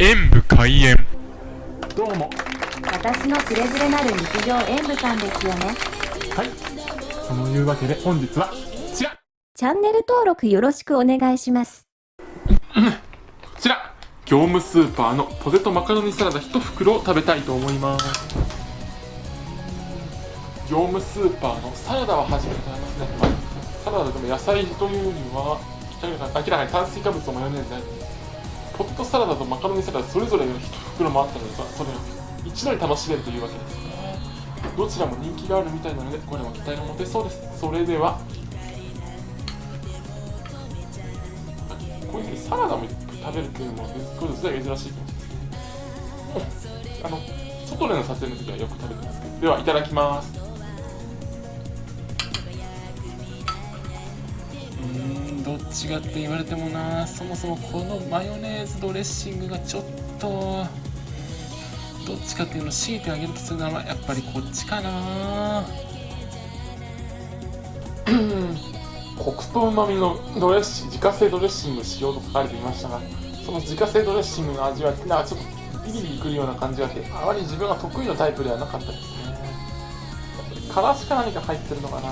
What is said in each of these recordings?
演武開演。どうも。私のつれづれなる日常演舞さんですよね。はい。そのいうわけで本日はこちら。チャンネル登録よろしくお願いします。こちら。業務スーパーのポテトマカロニサラダ1袋を食べたいと思います。業務スーパーのサラダは初めて食べますね、まあサラダでも野菜というには明らかに炭水化物とマヨネーズポテトサラダとマカロニサラダそれぞれの1袋もあったのでそれを一度に楽しめるというわけですねどちらも人気があるみたいなのでこれも期待が持てそうです。それではこういうふうにサラダも食べるっていうのもこれ実は珍しいかもしれないですね。あの外での撮影の時はよく食べてますけど。ではいただきます。ーんどって言われてもなそもそもこのマヨネーズドレッシングがちょっとどっちかっていうのを強いてあげるとするならやっぱりこっちかな。コクとうまみのドレッシング自家製ドレッシング使用と書かれていましたがその自家製ドレッシングの味はなんかちょっとビリビリくるような感じがしてあまり自分が得意なタイプではなかったですね。からしか何か入ってるのかな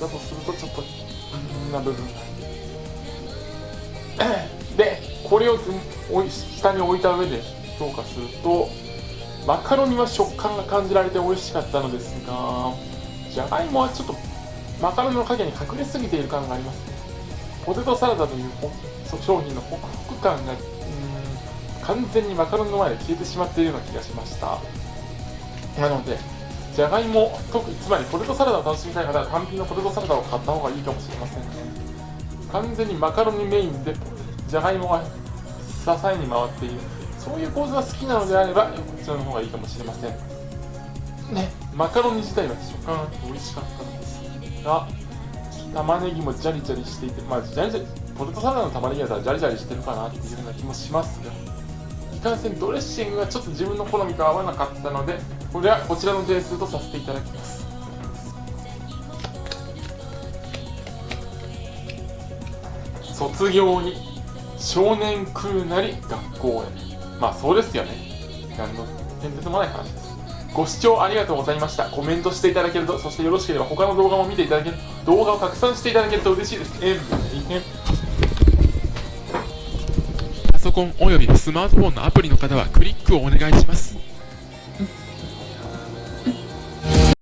だとするとちょっとうんな部分がでこれを下に置いた上で評価するとマカロニは食感が感じられて美味しかったのですがじゃがいもはちょっとマカロニの影に隠れすぎている感があります。ねポテトサラダという商品のホクホク感が完全にマカロニの前で消えてしまっているような気がしました。なのでじゃがいも特につまりポテトサラダを楽しみたい方は単品のポテトサラダを買った方がいいかもしれませんね。完全にマカロニメインでじゃがいもが支えに回っている。そういう構図が好きなのであればこちらの方がいいかもしれません。ねマカロニ自体は食感があって美味しかったのですが玉ねぎもジャリジャリしていてまあジャリジャリポテトサラダの玉ねぎだったらジャリジャリしてるかなっていうような気もしますがいかんせんドレッシングがちょっと自分の好みと合わなかったのでこれはこちらの点数とさせていただきます。卒業に少年食うなり学校へ。まあそうですよね。何の変哲もない話です。ご視聴ありがとうございました。コメントしていただけるとそしてよろしければ他の動画も見ていただける動画を拡散していただけると嬉しいです。えパソコンおよびスマートフォンのアプリの方はクリックをお願いします。